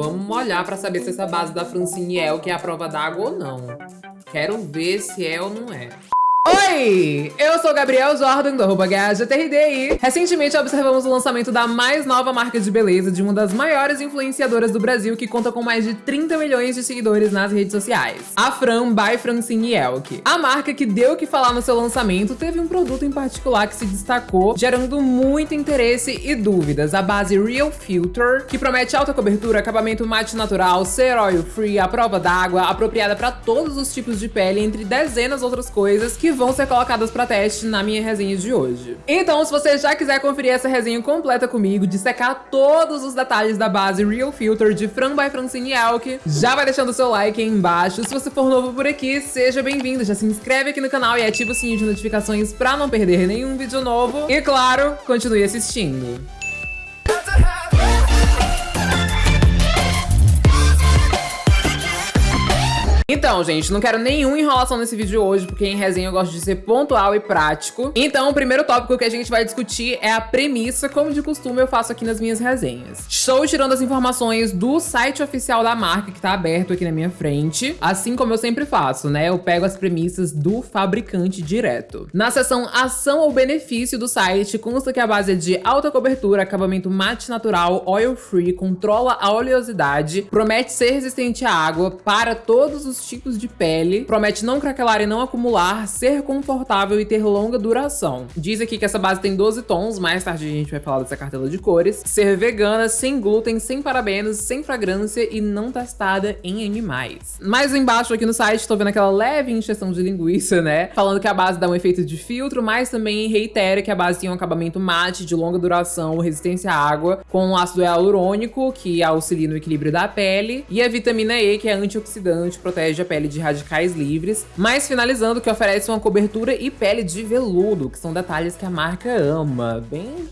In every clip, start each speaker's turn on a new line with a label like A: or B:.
A: Vamos molhar pra saber se essa base da Francine é o que é a prova d'água ou não. Quero ver se é ou não é. Oi! Eu sou Gabriel Jordan, do arroba GajaTRD recentemente observamos o lançamento da mais nova marca de beleza de uma das maiores influenciadoras do Brasil que conta com mais de 30 milhões de seguidores nas redes sociais. A Fran by Francine Elk. A marca que deu o que falar no seu lançamento teve um produto em particular que se destacou, gerando muito interesse e dúvidas. A base Real Filter, que promete alta cobertura, acabamento mate natural, ser oil free, à prova d'água, apropriada para todos os tipos de pele, entre dezenas outras coisas que vão ser colocadas para teste na minha resenha de hoje. Então, se você já quiser conferir essa resenha completa comigo, dissecar todos os detalhes da base Real Filter de Fran by Francine Elk, já vai deixando o seu like aí embaixo. Se você for novo por aqui, seja bem-vindo. Já se inscreve aqui no canal e ativa o sininho de notificações para não perder nenhum vídeo novo. E claro, continue assistindo. Então, gente, não quero nenhuma enrolação nesse vídeo hoje, porque em resenha eu gosto de ser pontual e prático. Então, o primeiro tópico que a gente vai discutir é a premissa, como de costume eu faço aqui nas minhas resenhas. Estou tirando as informações do site oficial da marca, que tá aberto aqui na minha frente, assim como eu sempre faço, né? Eu pego as premissas do fabricante direto. Na seção ação ou benefício do site, consta que a base é de alta cobertura, acabamento mate natural, oil free, controla a oleosidade, promete ser resistente à água para todos os tipos de pele, promete não craquelar e não acumular, ser confortável e ter longa duração. Diz aqui que essa base tem 12 tons, mais tarde a gente vai falar dessa cartela de cores, ser vegana, sem glúten, sem parabenos, sem fragrância e não testada em animais. Mais embaixo aqui no site, tô vendo aquela leve injeção de linguiça, né? Falando que a base dá um efeito de filtro, mas também reitera que a base tem um acabamento mate, de longa duração, resistência à água, com ácido hialurônico, que auxilia no equilíbrio da pele, e a vitamina E, que é antioxidante, protege a pele de radicais livres, mas finalizando que oferece uma cobertura e pele de veludo, que são detalhes que a marca ama. Bem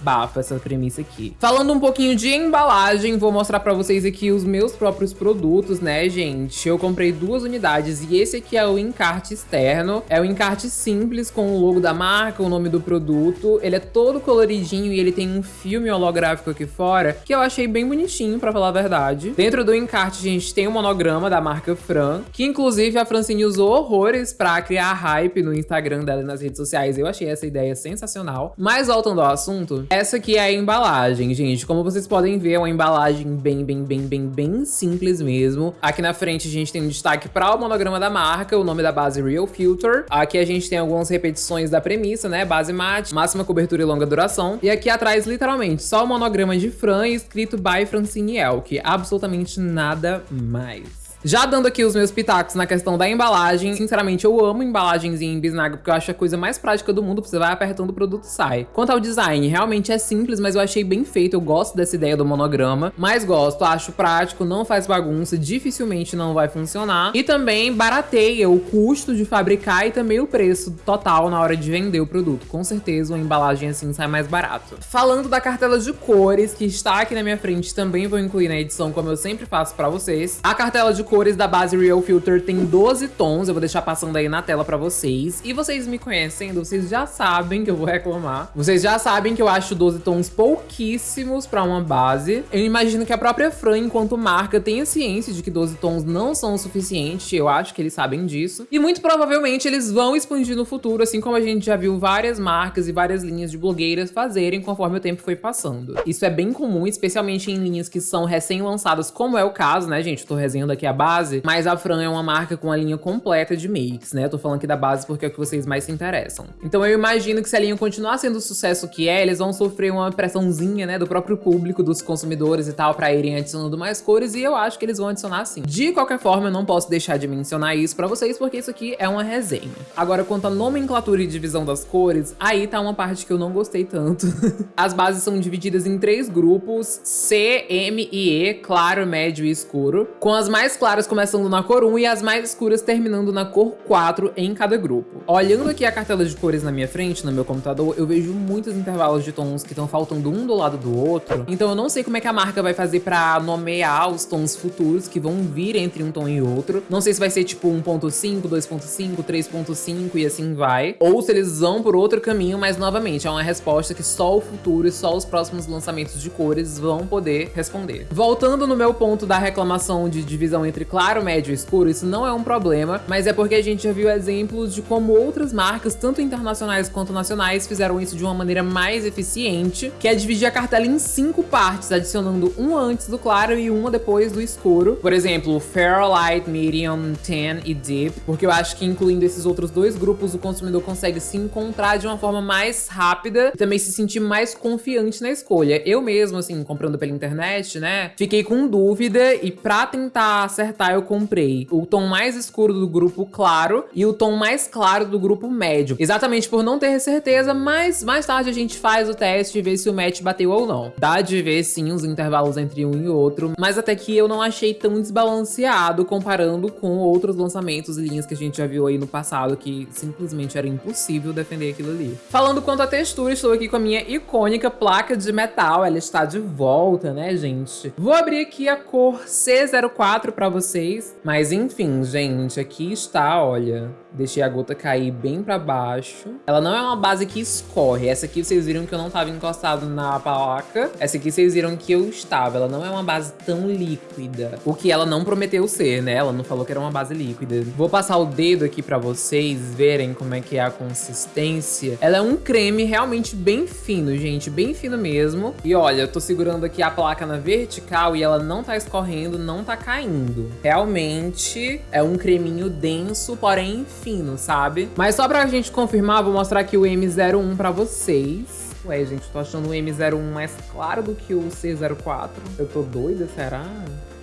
A: bafa essa premissa aqui. Falando um pouquinho de embalagem, vou mostrar pra vocês aqui os meus próprios produtos, né, gente? Eu comprei duas unidades e esse aqui é o encarte externo. É o encarte simples com o logo da marca, o nome do produto. Ele é todo coloridinho e ele tem um filme holográfico aqui fora que eu achei bem bonitinho, pra falar a verdade. Dentro do encarte, gente tem um monograma da marca Fran, que inclusive a Francine usou horrores pra criar hype no Instagram dela e nas redes sociais. Eu achei essa ideia sensacional. Mas voltando ao assunto, essa aqui é a embalagem, gente. Como vocês podem ver, é uma embalagem bem, bem, bem, bem, bem simples mesmo. Aqui na frente a gente tem um destaque para o monograma da marca, o nome da base Real Filter. Aqui a gente tem algumas repetições da premissa, né? Base mate, máxima cobertura e longa duração. E aqui atrás, literalmente, só o monograma de Fran escrito by Francine Elk. Absolutamente nada mais. Já dando aqui os meus pitacos na questão da embalagem, sinceramente eu amo embalagens em bisnaga porque eu acho a coisa mais prática do mundo, você vai apertando o produto sai. Quanto ao design, realmente é simples, mas eu achei bem feito, eu gosto dessa ideia do monograma, mas gosto, acho prático, não faz bagunça, dificilmente não vai funcionar e também barateia o custo de fabricar e também o preço total na hora de vender o produto. Com certeza uma embalagem assim sai mais barato. Falando da cartela de cores, que está aqui na minha frente, também vou incluir na edição, como eu sempre faço pra vocês. A cartela de cores da base Real Filter tem 12 tons, eu vou deixar passando aí na tela pra vocês. E vocês me conhecem, vocês já sabem que eu vou reclamar. Vocês já sabem que eu acho 12 tons pouquíssimos pra uma base. Eu imagino que a própria Fran, enquanto marca, tenha ciência de que 12 tons não são o suficiente, eu acho que eles sabem disso. E muito provavelmente eles vão expandir no futuro, assim como a gente já viu várias marcas e várias linhas de blogueiras fazerem conforme o tempo foi passando. Isso é bem comum, especialmente em linhas que são recém-lançadas, como é o caso, né, gente? Eu tô resenhando aqui a base, mas a Fran é uma marca com a linha completa de makes, né? Eu tô falando aqui da base porque é o que vocês mais se interessam. Então eu imagino que se a linha continuar sendo o sucesso que é, eles vão sofrer uma pressãozinha, né, do próprio público, dos consumidores e tal, pra irem adicionando mais cores, e eu acho que eles vão adicionar sim. De qualquer forma, eu não posso deixar de mencionar isso pra vocês, porque isso aqui é uma resenha. Agora, quanto à nomenclatura e divisão das cores, aí tá uma parte que eu não gostei tanto. As bases são divididas em três grupos, C, M e E, claro, médio e escuro, com as mais claras claras começando na cor 1 e as mais escuras terminando na cor 4 em cada grupo. Olhando aqui a cartela de cores na minha frente, no meu computador, eu vejo muitos intervalos de tons que estão faltando um do lado do outro. Então eu não sei como é que a marca vai fazer pra nomear os tons futuros que vão vir entre um tom e outro. Não sei se vai ser tipo 1.5, 2.5, 3.5 e assim vai. Ou se eles vão por outro caminho, mas novamente é uma resposta que só o futuro e só os próximos lançamentos de cores vão poder responder. Voltando no meu ponto da reclamação de divisão entre claro, médio e escuro, isso não é um problema, mas é porque a gente já viu exemplos de como outras marcas, tanto internacionais quanto nacionais, fizeram isso de uma maneira mais eficiente, que é dividir a cartela em cinco partes, adicionando um antes do claro e uma depois do escuro. Por exemplo, Fair, Light, Medium, Tan e Deep, porque eu acho que incluindo esses outros dois grupos, o consumidor consegue se encontrar de uma forma mais rápida e também se sentir mais confiante na escolha. Eu mesmo, assim, comprando pela internet, né, fiquei com dúvida e pra tentar acertar eu comprei o tom mais escuro do grupo claro e o tom mais claro do grupo médio. Exatamente por não ter certeza, mas mais tarde a gente faz o teste e vê se o match bateu ou não. Dá de ver sim os intervalos entre um e outro, mas até que eu não achei tão desbalanceado comparando com outros lançamentos e linhas que a gente já viu aí no passado que simplesmente era impossível defender aquilo ali. Falando quanto à textura, estou aqui com a minha icônica placa de metal, ela está de volta, né, gente? Vou abrir aqui a cor C04 para vocês, mas enfim, gente, aqui está, olha, Deixei a gota cair bem pra baixo. Ela não é uma base que escorre. Essa aqui vocês viram que eu não estava encostado na placa. Essa aqui vocês viram que eu estava. Ela não é uma base tão líquida. O que ela não prometeu ser, né? Ela não falou que era uma base líquida. Vou passar o dedo aqui pra vocês verem como é que é a consistência. Ela é um creme realmente bem fino, gente. Bem fino mesmo. E olha, eu tô segurando aqui a placa na vertical e ela não tá escorrendo, não tá caindo. Realmente é um creminho denso, porém fino, sabe? Mas só pra gente confirmar, vou mostrar aqui o M01 pra vocês. Ué, gente, tô achando o M01 mais claro do que o C04. Eu tô doida, será?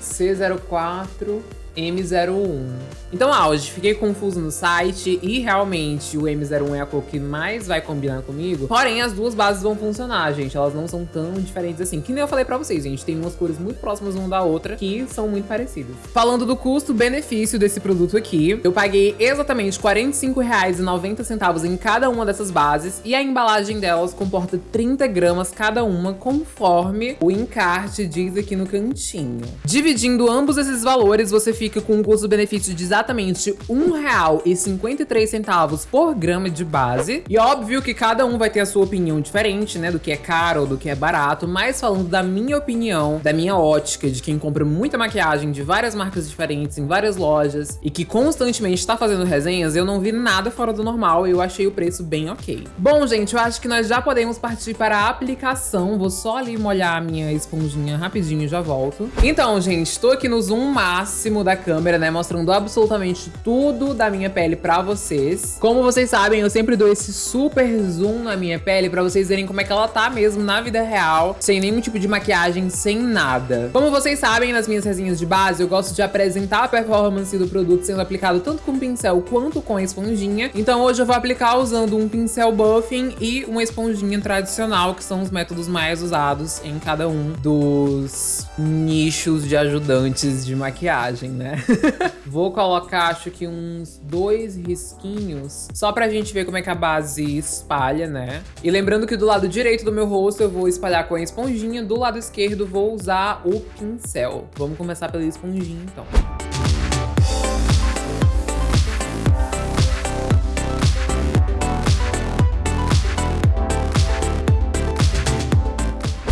A: C04 M01. Então, Auge, fiquei confuso no site e realmente o M01 é a cor que mais vai combinar comigo. Porém, as duas bases vão funcionar, gente. Elas não são tão diferentes assim. Que nem eu falei pra vocês, gente. Tem umas cores muito próximas uma da outra que são muito parecidas. Falando do custo-benefício desse produto aqui, eu paguei exatamente R$ 45,90 em cada uma dessas bases e a embalagem delas comporta 30 gramas cada uma, conforme o encarte diz aqui no cantinho. Dividindo ambos esses valores, você fica fica com um custo-benefício de exatamente R$ 1,53 por grama de base. E óbvio que cada um vai ter a sua opinião diferente, né, do que é caro ou do que é barato, mas falando da minha opinião, da minha ótica, de quem compra muita maquiagem de várias marcas diferentes, em várias lojas, e que constantemente está fazendo resenhas, eu não vi nada fora do normal e eu achei o preço bem ok. Bom, gente, eu acho que nós já podemos partir para a aplicação. Vou só ali molhar a minha esponjinha rapidinho e já volto. Então, gente, estou aqui no zoom máximo da câmera, né? Mostrando absolutamente tudo da minha pele pra vocês. Como vocês sabem, eu sempre dou esse super zoom na minha pele pra vocês verem como é que ela tá mesmo na vida real, sem nenhum tipo de maquiagem, sem nada. Como vocês sabem, nas minhas resenhas de base, eu gosto de apresentar a performance do produto sendo aplicado tanto com pincel quanto com esponjinha. Então hoje eu vou aplicar usando um pincel buffing e uma esponjinha tradicional, que são os métodos mais usados em cada um dos nichos de ajudantes de maquiagem, né? Né? Vou colocar, acho que uns dois risquinhos, só pra gente ver como é que a base espalha, né? E lembrando que do lado direito do meu rosto eu vou espalhar com a esponjinha, do lado esquerdo vou usar o pincel. Vamos começar pela esponjinha, então.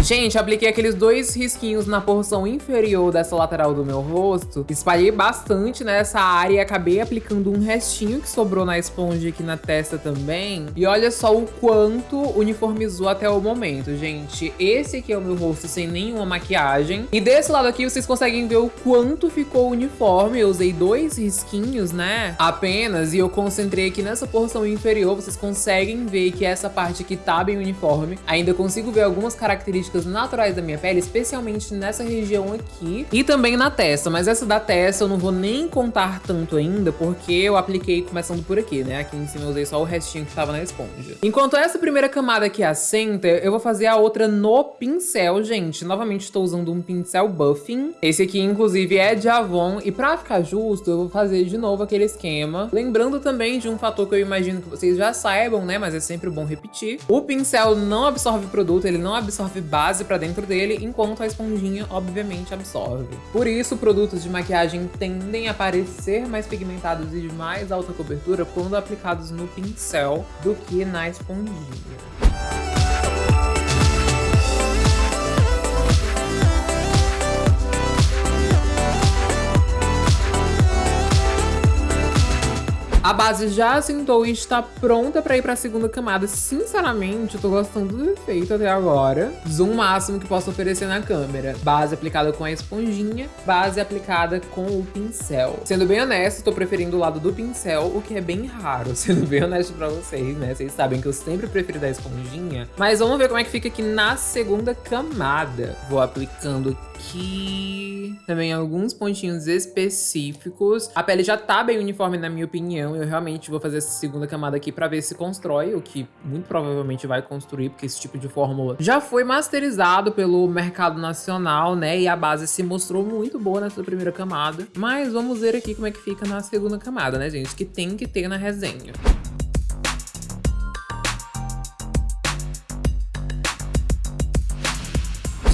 A: Gente, apliquei aqueles dois risquinhos na porção inferior dessa lateral do meu rosto. Espalhei bastante nessa área e acabei aplicando um restinho que sobrou na esponja aqui na testa também. E olha só o quanto uniformizou até o momento, gente. Esse aqui é o meu rosto sem nenhuma maquiagem. E desse lado aqui vocês conseguem ver o quanto ficou uniforme. Eu usei dois risquinhos, né? Apenas. E eu concentrei aqui nessa porção inferior. Vocês conseguem ver que essa parte aqui tá bem uniforme. Ainda consigo ver algumas características características naturais da minha pele, especialmente nessa região aqui e também na testa. Mas essa da testa eu não vou nem contar tanto ainda, porque eu apliquei começando por aqui, né? Aqui em cima eu usei só o restinho que tava na esponja. Enquanto essa primeira camada aqui assenta, eu vou fazer a outra no pincel, gente. Novamente estou usando um pincel Buffing. Esse aqui, inclusive, é de Avon. E pra ficar justo, eu vou fazer de novo aquele esquema. Lembrando também de um fator que eu imagino que vocês já saibam, né? Mas é sempre bom repetir. O pincel não absorve produto, ele não absorve base pra dentro dele, enquanto a esponjinha, obviamente, absorve. Por isso, produtos de maquiagem tendem a parecer mais pigmentados e de mais alta cobertura quando aplicados no pincel do que na esponjinha. A base já assentou e está pronta para ir para a segunda camada. Sinceramente, eu tô gostando do efeito até agora. Zoom máximo que posso oferecer na câmera. Base aplicada com a esponjinha, base aplicada com o pincel. Sendo bem honesto, tô preferindo o lado do pincel, o que é bem raro, sendo bem honesto pra vocês, né? Vocês sabem que eu sempre prefiro da esponjinha. Mas vamos ver como é que fica aqui na segunda camada. Vou aplicando aqui também alguns pontinhos específicos. A pele já tá bem uniforme na minha opinião eu realmente vou fazer essa segunda camada aqui pra ver se constrói, o que muito provavelmente vai construir, porque esse tipo de fórmula já foi masterizado pelo mercado nacional, né? E a base se mostrou muito boa nessa primeira camada. Mas vamos ver aqui como é que fica na segunda camada, né, gente? Que tem que ter na resenha.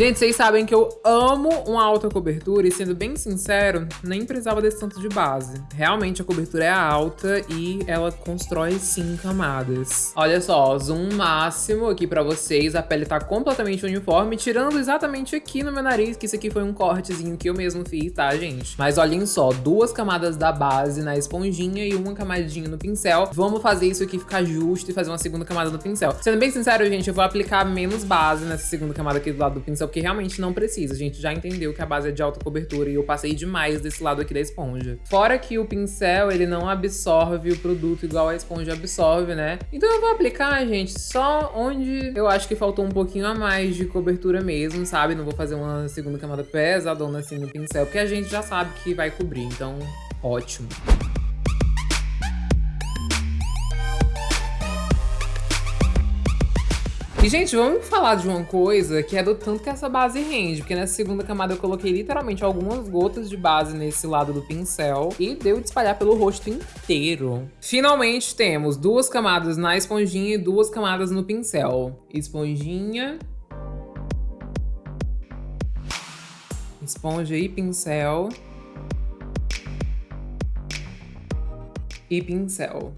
A: Gente, vocês sabem que eu amo uma alta cobertura e, sendo bem sincero, nem precisava desse tanto de base. Realmente, a cobertura é alta e ela constrói, sim, camadas. Olha só, zoom máximo aqui pra vocês. A pele tá completamente uniforme, tirando exatamente aqui no meu nariz, que isso aqui foi um cortezinho que eu mesmo fiz, tá, gente? Mas olhem só, duas camadas da base na esponjinha e uma camadinha no pincel. Vamos fazer isso aqui ficar justo e fazer uma segunda camada no pincel. Sendo bem sincero, gente, eu vou aplicar menos base nessa segunda camada aqui do lado do pincel, porque realmente não precisa. A gente já entendeu que a base é de alta cobertura e eu passei demais desse lado aqui da esponja. Fora que o pincel, ele não absorve o produto igual a esponja absorve, né? Então eu vou aplicar, gente, só onde eu acho que faltou um pouquinho a mais de cobertura mesmo, sabe? Não vou fazer uma segunda camada pesadona assim no pincel, porque a gente já sabe que vai cobrir, então ótimo. E, gente, vamos falar de uma coisa que é do tanto que essa base rende. Porque nessa segunda camada eu coloquei literalmente algumas gotas de base nesse lado do pincel. E deu de espalhar pelo rosto inteiro. Finalmente temos duas camadas na esponjinha e duas camadas no pincel. Esponjinha. Esponja e pincel. E pincel.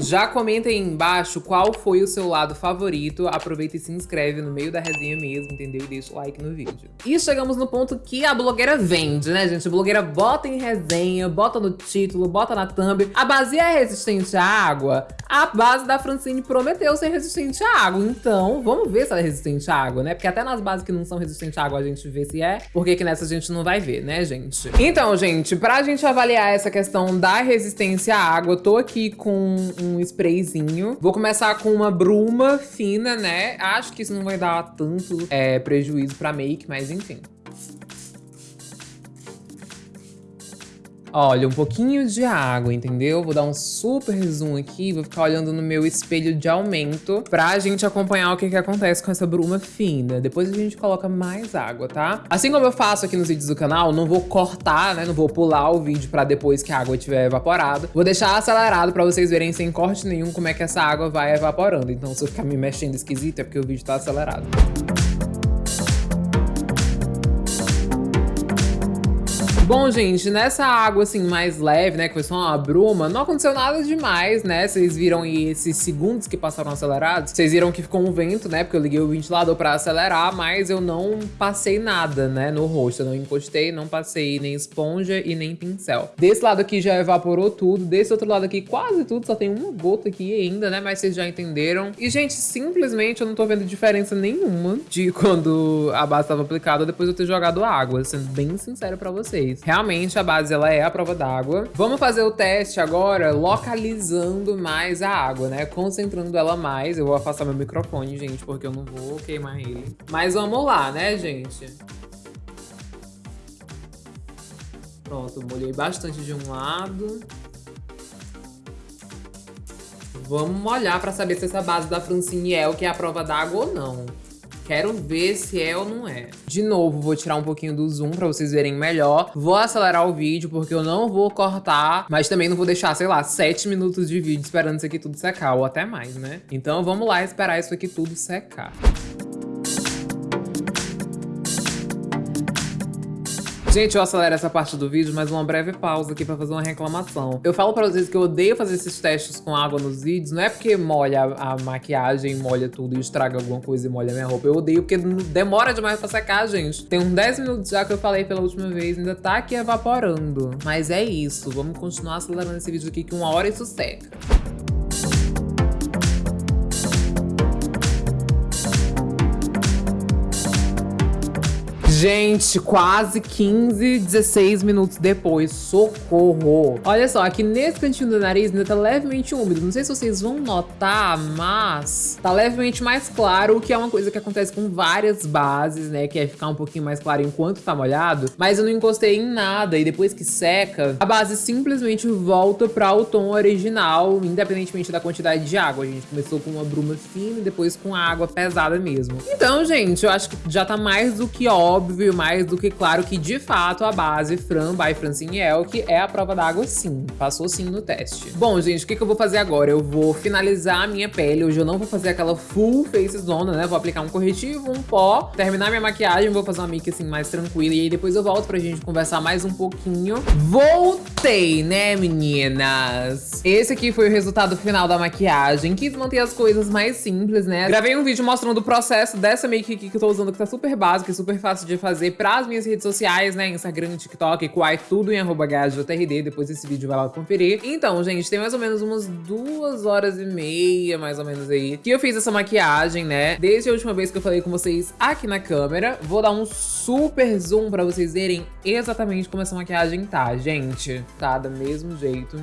A: Já comenta aí embaixo qual foi o seu lado favorito. Aproveita e se inscreve no meio da resenha mesmo, entendeu? E deixa o like no vídeo. E chegamos no ponto que a blogueira vende, né, gente? A blogueira bota em resenha, bota no título, bota na thumb. A base é resistente à água? A base da Francine prometeu ser resistente à água. Então, vamos ver se ela é resistente à água, né? Porque até nas bases que não são resistentes à água a gente vê se é. Porque que nessa a gente não vai ver, né, gente? Então, gente, pra gente avaliar essa questão da resistência à água, eu tô aqui com um um sprayzinho. Vou começar com uma bruma fina, né? Acho que isso não vai dar tanto é, prejuízo pra make, mas enfim. Olha, um pouquinho de água, entendeu? Vou dar um super zoom aqui, vou ficar olhando no meu espelho de aumento pra gente acompanhar o que, que acontece com essa bruma fina. Depois a gente coloca mais água, tá? Assim como eu faço aqui nos vídeos do canal, não vou cortar, né? Não vou pular o vídeo pra depois que a água estiver evaporada. Vou deixar acelerado pra vocês verem sem corte nenhum como é que essa água vai evaporando. Então se eu ficar me mexendo esquisito é porque o vídeo tá acelerado. Bom, gente, nessa água, assim, mais leve, né, que foi só uma bruma, não aconteceu nada demais, né? Vocês viram aí esses segundos que passaram acelerados? Vocês viram que ficou um vento, né? Porque eu liguei o ventilador pra acelerar, mas eu não passei nada, né, no rosto. Eu não encostei, não passei nem esponja e nem pincel. Desse lado aqui já evaporou tudo, desse outro lado aqui quase tudo, só tem uma gota aqui ainda, né? Mas vocês já entenderam. E, gente, simplesmente eu não tô vendo diferença nenhuma de quando a base estava aplicada depois de eu ter jogado água, sendo bem sincero pra vocês. Realmente a base ela é a prova d'água. Vamos fazer o teste agora localizando mais a água, né? Concentrando ela mais. Eu vou afastar meu microfone, gente, porque eu não vou queimar ele. Mas vamos lá, né, gente? Pronto, molhei bastante de um lado. Vamos molhar para saber se essa base da Francine é o que é a prova d'água ou não. Quero ver se é ou não é. De novo, vou tirar um pouquinho do zoom pra vocês verem melhor. Vou acelerar o vídeo porque eu não vou cortar, mas também não vou deixar, sei lá, 7 minutos de vídeo esperando isso aqui tudo secar, ou até mais, né? Então vamos lá esperar isso aqui tudo secar. Gente, eu acelero essa parte do vídeo, mas uma breve pausa aqui pra fazer uma reclamação. Eu falo pra vocês que eu odeio fazer esses testes com água nos vídeos, não é porque molha a, maquiagem, molha tudo e estraga alguma coisa e molha minha roupa. Eu odeio porque demora demais pra secar, gente. Tem uns 10 minutos já que eu falei pela última vez, ainda tá aqui evaporando. Mas é isso, vamos continuar acelerando esse vídeo aqui que uma hora isso seca. Gente, quase 15, 16 minutos depois. Socorro! Olha só, aqui nesse cantinho do nariz ainda tá levemente úmido. Não sei se vocês vão notar, mas tá levemente mais claro, o que é uma coisa que acontece com várias bases, né? Que é ficar um pouquinho mais claro enquanto tá molhado. Mas eu não encostei em nada e depois que seca, a base simplesmente volta para o tom original, independentemente da quantidade de água. A gente começou com uma bruma fina e depois com água pesada mesmo. Então, gente, eu acho que já tá mais do que óbvio óbvio mais do que claro que, de fato, a base Fran by Francine Elk é a prova d'água sim. Passou sim no teste. Bom, gente, o que, que eu vou fazer agora? Eu vou finalizar a minha pele. Hoje eu não vou fazer aquela full face zona, né? Vou aplicar um corretivo, um pó, terminar minha maquiagem, vou fazer uma make assim mais tranquila. E aí depois eu volto pra gente conversar mais um pouquinho. Voltei, né, meninas? Esse aqui foi o resultado final da maquiagem. Quis manter as coisas mais simples, né? Gravei um vídeo mostrando o processo dessa make aqui que eu tô usando, que tá super básica e super fácil de fazer pras minhas redes sociais, né? Instagram, TikTok, Quai, tudo em arroba. Depois desse vídeo vai lá conferir. Então, gente, tem mais ou menos umas duas horas e meia, mais ou menos aí, que eu fiz essa maquiagem, né? Desde a última vez que eu falei com vocês aqui na câmera. Vou dar um super zoom pra vocês verem exatamente como essa maquiagem tá, gente. Tá do mesmo jeito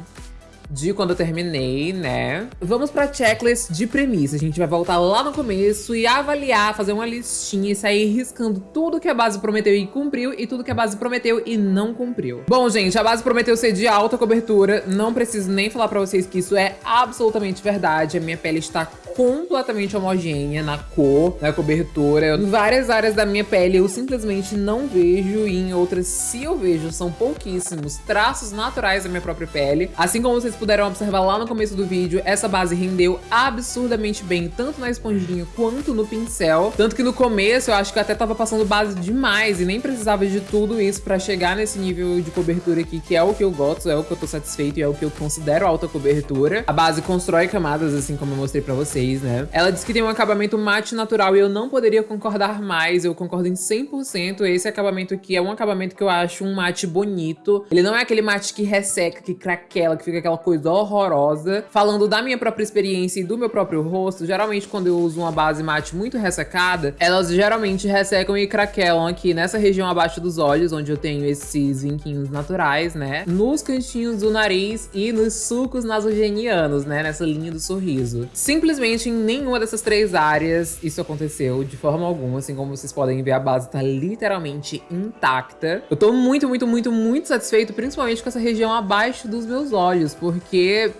A: de quando eu terminei, né? Vamos pra checklist de premissa. A gente vai voltar lá no começo e avaliar, fazer uma listinha e sair riscando tudo que a base prometeu e cumpriu e tudo que a base prometeu e não cumpriu. Bom, gente, a base prometeu ser de alta cobertura. Não preciso nem falar pra vocês que isso é absolutamente verdade. A minha pele está completamente homogênea na cor, na cobertura. Em várias áreas da minha pele eu simplesmente não vejo e em outras, se eu vejo, são pouquíssimos traços naturais da minha própria pele. Assim como vocês puderam observar lá no começo do vídeo, essa base rendeu absurdamente bem, tanto na esponjinha quanto no pincel. Tanto que no começo eu acho que eu até tava passando base demais e nem precisava de tudo isso pra chegar nesse nível de cobertura aqui, que é o que eu gosto, é o que eu tô satisfeito e é o que eu considero alta cobertura. A base constrói camadas, assim como eu mostrei pra vocês né? Ela diz que tem um acabamento mate natural e eu não poderia concordar mais, eu concordo em 100%. Esse acabamento aqui é um acabamento que eu acho um mate bonito. Ele não é aquele mate que resseca, que craquela, que fica aquela coisa horrorosa. Falando da minha própria experiência e do meu próprio rosto, geralmente quando eu uso uma base mate muito ressecada, elas geralmente ressecam e craquelam aqui nessa região abaixo dos olhos, onde eu tenho esses vinquinhos naturais, né? Nos cantinhos do nariz e nos sucos nasogenianos, né? Nessa linha do sorriso. Simplesmente em nenhuma dessas três áreas isso aconteceu de forma alguma. Assim como vocês podem ver, a base tá literalmente intacta. Eu tô muito, muito, muito, muito satisfeito, principalmente com essa região abaixo dos meus olhos, porque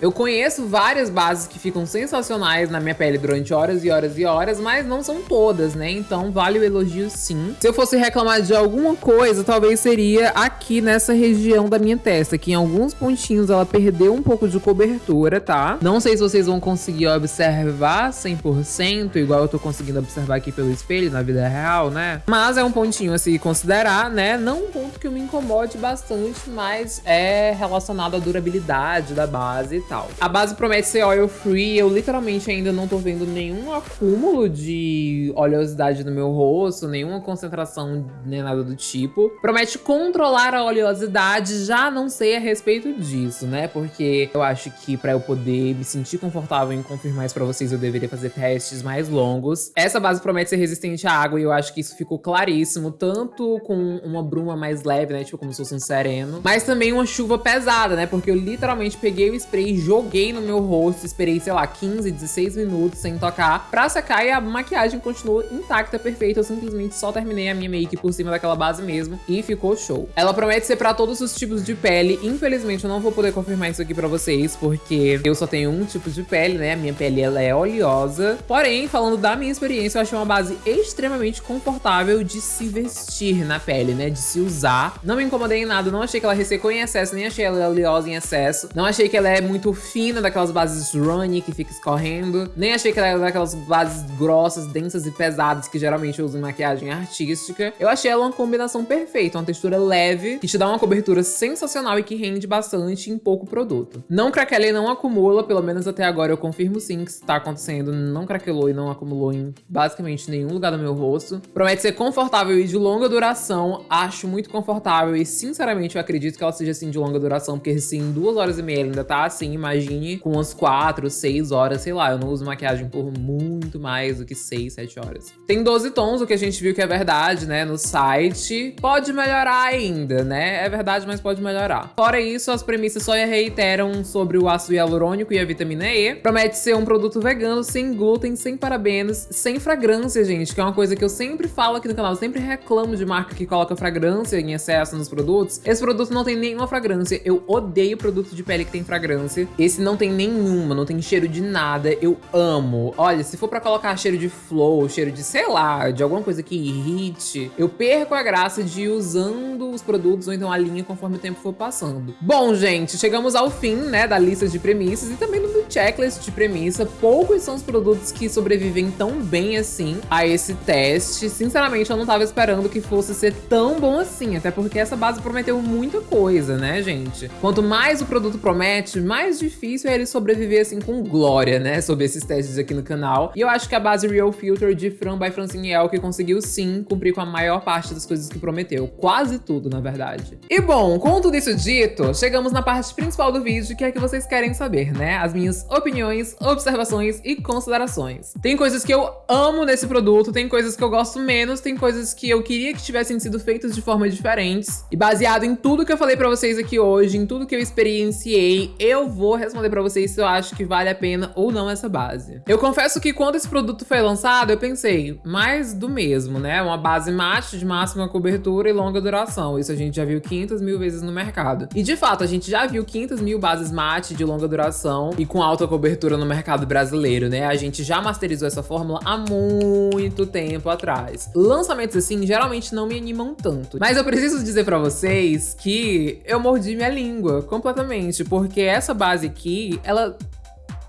A: eu conheço várias bases que ficam sensacionais na minha pele durante horas e horas e horas, mas não são todas, né? Então vale o elogio sim. Se eu fosse reclamar de alguma coisa, talvez seria aqui nessa região da minha testa, que em alguns pontinhos ela perdeu um pouco de cobertura, tá? Não sei se vocês vão conseguir observar observar 100%, igual eu tô conseguindo observar aqui pelo espelho na vida real, né? Mas é um pontinho a se considerar, né? Não um ponto que me incomode bastante, mas é relacionado à durabilidade da base e tal. A base promete ser oil free, eu literalmente ainda não tô vendo nenhum acúmulo de oleosidade no meu rosto, nenhuma concentração nem nada do tipo. Promete controlar a oleosidade, já não sei a respeito disso, né? Porque eu acho que pra eu poder me sentir confortável em confirmar isso pra vocês, eu deveria fazer testes mais longos. Essa base promete ser resistente à água e eu acho que isso ficou claríssimo, tanto com uma bruma mais leve, né? Tipo, como se fosse um sereno, mas também uma chuva pesada, né? Porque eu literalmente peguei o spray, joguei no meu rosto, esperei, sei lá, 15, 16 minutos sem tocar pra secar e a maquiagem continua intacta, perfeita. Eu simplesmente só terminei a minha make por cima daquela base mesmo e ficou show. Ela promete ser pra todos os tipos de pele. Infelizmente, eu não vou poder confirmar isso aqui pra vocês, porque eu só tenho um tipo de pele, né? A minha pele, ela é oleosa. Porém, falando da minha experiência, eu achei uma base extremamente confortável de se vestir na pele, né? De se usar. Não me incomodei em nada, não achei que ela ressecou em excesso, nem achei ela oleosa em excesso. Não achei que ela é muito fina, daquelas bases runny que fica escorrendo. Nem achei que ela é daquelas bases grossas, densas e pesadas que geralmente uso em maquiagem artística. Eu achei ela uma combinação perfeita, uma textura leve, que te dá uma cobertura sensacional e que rende bastante em pouco produto. Não craquela e não acumula, pelo menos até agora eu confirmo sim que está acontecendo. Não craquelou e não acumulou em basicamente nenhum lugar do meu rosto. Promete ser confortável e de longa duração. Acho muito confortável e sinceramente eu acredito que ela seja assim de longa duração, porque em duas horas e meia ainda tá assim, imagine com umas quatro, seis horas, sei lá, eu não uso maquiagem por muito mais do que seis, sete horas. Tem 12 tons, o que a gente viu que é verdade, né, no site. Pode melhorar ainda, né? É verdade, mas pode melhorar. Fora isso, as premissas só reiteram sobre o ácido hialurônico e a vitamina E. Promete ser um produto vegano, sem glúten, sem parabenos, sem fragrância, gente, que é uma coisa que eu sempre falo aqui no canal, eu sempre reclamo de marca que coloca fragrância em excesso nos produtos. Esse produto não tem nenhuma fragrância, eu odeio produto de pele que tem fragrância. Esse não tem nenhuma, não tem cheiro de nada, eu amo. Olha, se for pra colocar cheiro de flow, cheiro de, sei lá, de alguma coisa que irrite, eu perco a graça de ir usando os produtos ou então a linha conforme o tempo for passando. Bom, gente, chegamos ao fim, né, da lista de premissas e também do checklist de premissa. Poucos são os produtos que sobrevivem tão bem assim a esse teste. Sinceramente, eu não tava esperando que fosse ser tão bom assim, até porque essa base prometeu muita coisa, né, gente? Quanto mais o produto promete, mais difícil é ele sobreviver assim com glória, né, sobre esses testes aqui no canal. E eu acho que a base Real Filter de Fran by Francine que conseguiu sim cumprir com a maior parte das coisas que prometeu. Quase tudo, na verdade. E bom, com tudo isso dito, chegamos na parte principal do vídeo, que é que vocês querem saber, né? As minhas opiniões, observações e considerações. Tem coisas que eu amo nesse produto, tem coisas que eu gosto menos, tem coisas que eu queria que tivessem sido feitas de formas diferentes. E baseado em tudo que eu falei pra vocês aqui hoje, em tudo que eu experienciei, eu vou responder pra vocês se eu acho que vale a pena ou não essa base. Eu confesso que quando esse produto foi lançado, eu pensei, mais do mesmo, né? Uma base mate de máxima cobertura e longa duração. Isso a gente já viu 500 mil vezes no mercado. E de fato, a gente já viu 500 mil bases mate de longa duração e com alta cobertura no mercado brasileiro, né? A gente já masterizou essa fórmula há muito tempo atrás. Lançamentos assim geralmente não me animam tanto. Mas eu preciso dizer pra vocês que eu mordi minha língua completamente, porque essa base aqui, ela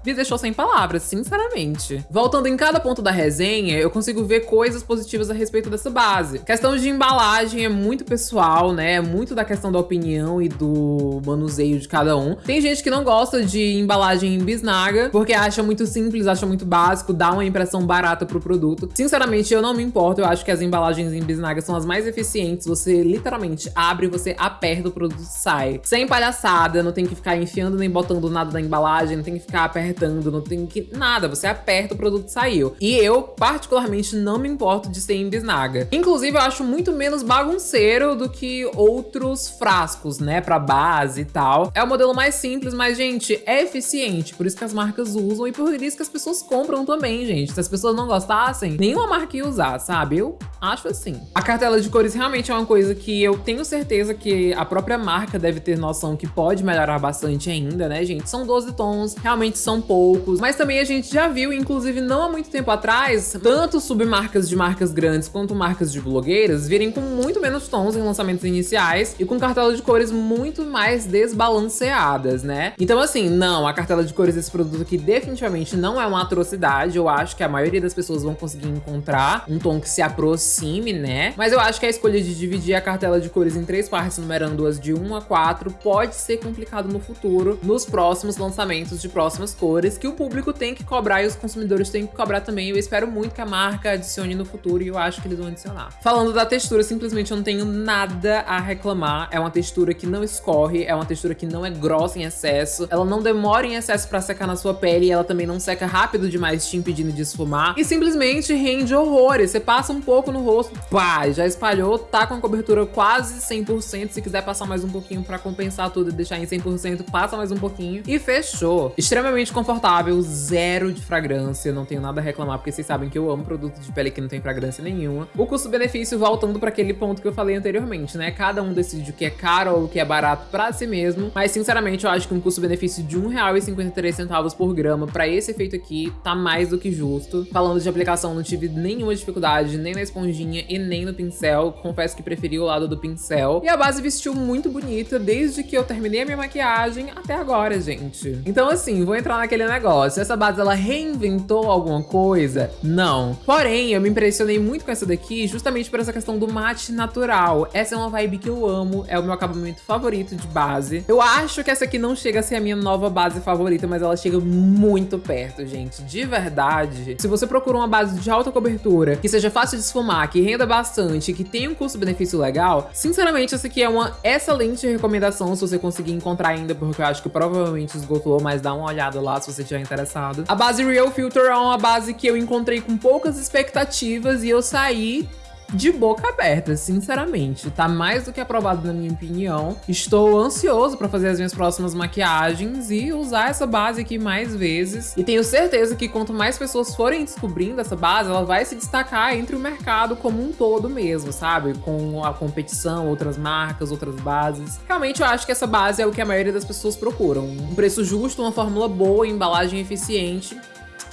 A: me deixou sem palavras, sinceramente. Voltando em cada ponto da resenha, eu consigo ver coisas positivas a respeito dessa base. questão de embalagem é muito pessoal, né? É muito da questão da opinião e do manuseio de cada um. Tem gente que não gosta de embalagem em bisnaga, porque acha muito simples, acha muito básico, dá uma impressão barata pro produto. Sinceramente, eu não me importo, eu acho que as embalagens em bisnaga são as mais eficientes. Você literalmente abre, você aperta, o produto sai. Sem palhaçada, não tem que ficar enfiando nem botando nada na embalagem, não tem que ficar apertando não tem que nada, você aperta o produto saiu. E eu, particularmente, não me importo de ser em bisnaga. Inclusive, eu acho muito menos bagunceiro do que outros frascos, né, pra base e tal. É o modelo mais simples, mas, gente, é eficiente, por isso que as marcas usam e por isso que as pessoas compram também, gente. Se as pessoas não gostassem, nenhuma marca ia usar, sabe? Eu acho assim. A cartela de cores realmente é uma coisa que eu tenho certeza que a própria marca deve ter noção que pode melhorar bastante ainda, né, gente? São 12 tons, realmente são são poucos, mas também a gente já viu, inclusive não há muito tempo atrás, tanto submarcas de marcas grandes quanto marcas de blogueiras virem com muito menos tons em lançamentos iniciais e com cartela de cores muito mais desbalanceadas, né? Então assim, não, a cartela de cores desse produto aqui definitivamente não é uma atrocidade, eu acho que a maioria das pessoas vão conseguir encontrar um tom que se aproxime, né? Mas eu acho que a escolha de dividir a cartela de cores em três partes, numerando as de 1 a 4, pode ser complicado no futuro, nos próximos lançamentos de próximas cores, que o público tem que cobrar e os consumidores têm que cobrar também. Eu espero muito que a marca adicione no futuro e eu acho que eles vão adicionar. Falando da textura, simplesmente eu não tenho nada a reclamar. É uma textura que não escorre, é uma textura que não é grossa em excesso, ela não demora em excesso pra secar na sua pele ela também não seca rápido demais te impedindo de esfumar. E simplesmente rende horrores. Você passa um pouco no rosto, pá, já espalhou, tá com a cobertura quase 100%. Se quiser passar mais um pouquinho pra compensar tudo e deixar em 100%, passa mais um pouquinho. E fechou. Extremamente confortável, zero de fragrância, não tenho nada a reclamar, porque vocês sabem que eu amo produto de pele que não tem fragrância nenhuma. O custo-benefício voltando para aquele ponto que eu falei anteriormente, né? Cada um decide o que é caro ou o que é barato para si mesmo, mas sinceramente eu acho que um custo-benefício de R$1,53 por grama para esse efeito aqui tá mais do que justo. Falando de aplicação, não tive nenhuma dificuldade, nem na esponjinha e nem no pincel. Confesso que preferi o lado do pincel. E a base vestiu muito bonita desde que eu terminei a minha maquiagem até agora, gente. Então assim, vou entrar naquele negócio. Essa base, ela reinventou alguma coisa? Não. Porém, eu me impressionei muito com essa daqui justamente por essa questão do mate natural. Essa é uma vibe que eu amo, é o meu acabamento favorito de base. Eu acho que essa aqui não chega a ser a minha nova base favorita, mas ela chega muito perto, gente. De verdade. Se você procura uma base de alta cobertura, que seja fácil de esfumar, que renda bastante, que tenha um custo-benefício legal, sinceramente, essa aqui é uma excelente recomendação se você conseguir encontrar ainda, porque eu acho que provavelmente esgotou, mas dá uma olhada lá se você estiver interessado. A base Real Filter é uma base que eu encontrei com poucas expectativas e eu saí de boca aberta, sinceramente. Tá mais do que aprovado na minha opinião. Estou ansioso para fazer as minhas próximas maquiagens e usar essa base aqui mais vezes. E tenho certeza que quanto mais pessoas forem descobrindo essa base, ela vai se destacar entre o mercado como um todo mesmo, sabe? Com a competição, outras marcas, outras bases. Realmente eu acho que essa base é o que a maioria das pessoas procuram. Um preço justo, uma fórmula boa, embalagem eficiente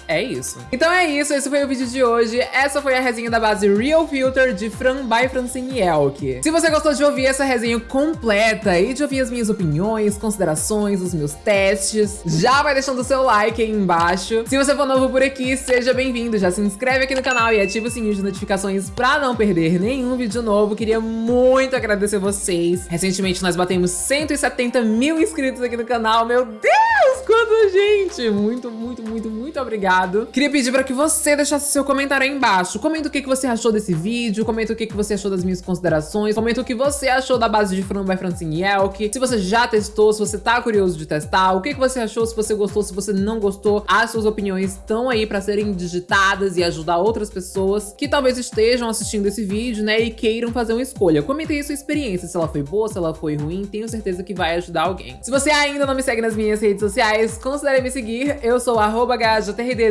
A: é isso. Então é isso, esse foi o vídeo de hoje. Essa foi a resenha da base Real Filter de Fran by Francine Elk. Se você gostou de ouvir essa resenha completa e de ouvir as minhas opiniões, considerações, os meus testes, já vai deixando o seu like aí embaixo. Se você for novo por aqui, seja bem-vindo. Já se inscreve aqui no canal e ativa o sininho de notificações pra não perder nenhum vídeo novo. Queria muito agradecer vocês. Recentemente nós batemos 170 mil inscritos aqui no canal. Meu Deus, quanta gente! Muito, muito, muito, muito obrigado Queria pedir para que você deixasse seu comentário aí embaixo. Comenta o que, que você achou desse vídeo, comenta o que, que você achou das minhas considerações, comenta o que você achou da base de frango by Francine Elk, se você já testou, se você tá curioso de testar, o que, que você achou, se você gostou, se você não gostou. As suas opiniões estão aí para serem digitadas e ajudar outras pessoas que talvez estejam assistindo esse vídeo, né, e queiram fazer uma escolha. Comenta aí a sua experiência, se ela foi boa, se ela foi ruim, tenho certeza que vai ajudar alguém. Se você ainda não me segue nas minhas redes sociais, considere me seguir. Eu sou arroba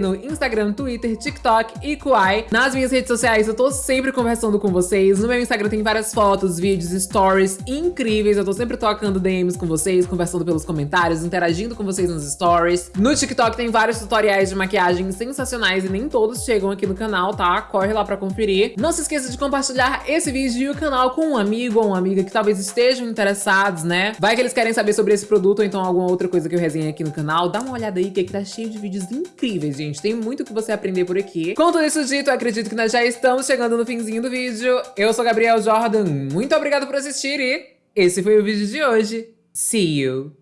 A: no Instagram, Twitter, TikTok e Kuai. Nas minhas redes sociais eu tô sempre conversando com vocês. No meu Instagram tem várias fotos, vídeos, stories incríveis. Eu tô sempre tocando DMs com vocês, conversando pelos comentários, interagindo com vocês nos stories. No TikTok tem vários tutoriais de maquiagem sensacionais e nem todos chegam aqui no canal, tá? Corre lá pra conferir. Não se esqueça de compartilhar esse vídeo e o canal com um amigo ou uma amiga que talvez estejam interessados, né? Vai que eles querem saber sobre esse produto ou então alguma outra coisa que eu resenhei aqui no canal, dá uma olhada aí que aqui tá cheio de vídeos incríveis, gente. Tem muito que você aprender por aqui. Com tudo isso dito, acredito que nós já estamos chegando no finzinho do vídeo. Eu sou Gabriel Jordan, muito obrigado por assistir e esse foi o vídeo de hoje. See you!